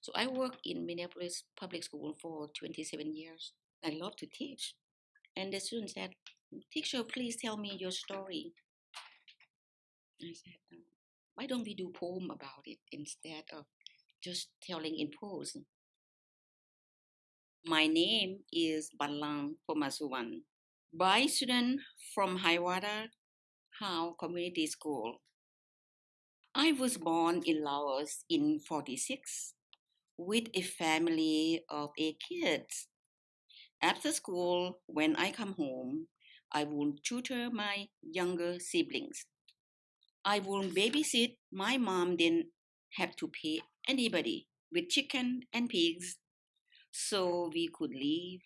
So I worked in Minneapolis public school for 27 years. I love to teach. And the student said, Teacher, please tell me your story. I said, "Uh, why don't we do poem about it instead of just telling in prose? My name is Balang Pomasuwan, by student from Hiawatha Howe Community School. I was born in Laos in 46 with a family of eight kids. After school, when I come home, I will tutor my younger siblings. I will babysit. My mom didn't have to pay anybody with chicken and pigs, so we could live.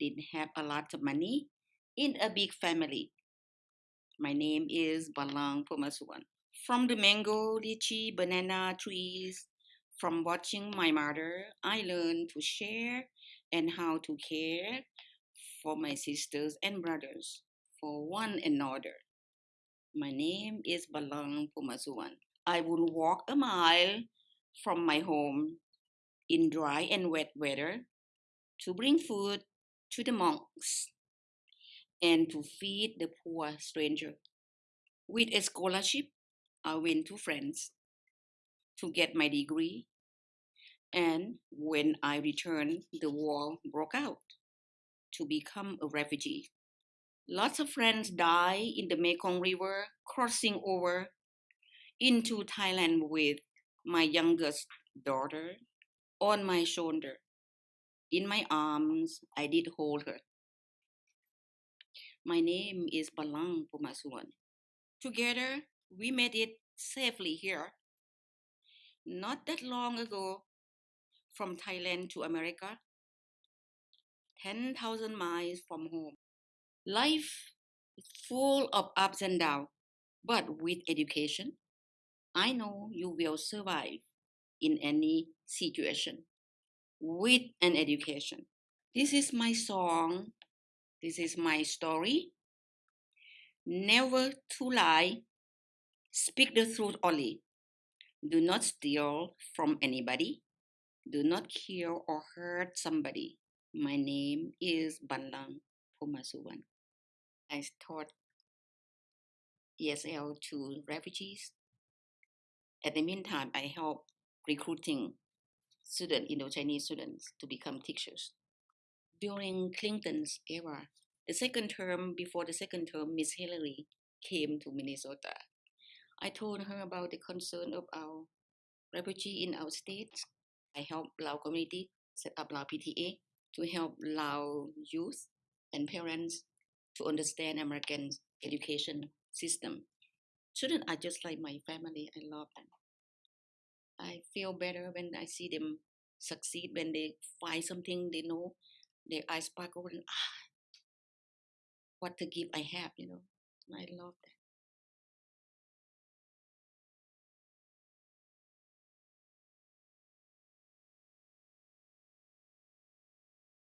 Didn't have a lot of money in a big family. My name is Balang Pomasuwan. From the mango, lychee, banana trees, from watching my mother, I learned to share and how to care for my sisters and brothers, for one another. My name is Balang Pumasuan. I would walk a mile from my home in dry and wet weather to bring food to the monks and to feed the poor stranger. With a scholarship, I went to France to get my degree. And when I returned, the war broke out to become a refugee. Lots of friends died in the Mekong River, crossing over into Thailand with my youngest daughter on my shoulder. In my arms, I did hold her. My name is Balang Pumasuan. Together, we made it safely here. Not that long ago, from Thailand to America, 10,000 miles from home. Life is full of ups and downs, but with education, I know you will survive in any situation with an education. This is my song. This is my story. Never to lie. Speak the truth only. Do not steal from anybody. Do not kill or hurt somebody. My name is Banlang Pumasuwan. I taught ESL to refugees. At the meantime, I help recruiting student, Indo-Chinese students to become teachers. During Clinton's era, the second term, before the second term, Miss Hillary came to Minnesota. I told her about the concern of our refugee in our state. I helped Lao community set up Lao PTA to help Lao youth and parents to understand American education system. Students are just like my family. I love them. I feel better when I see them succeed when they find something they know. Their eyes sparkle and ah, what a gift I have, you know. I love that.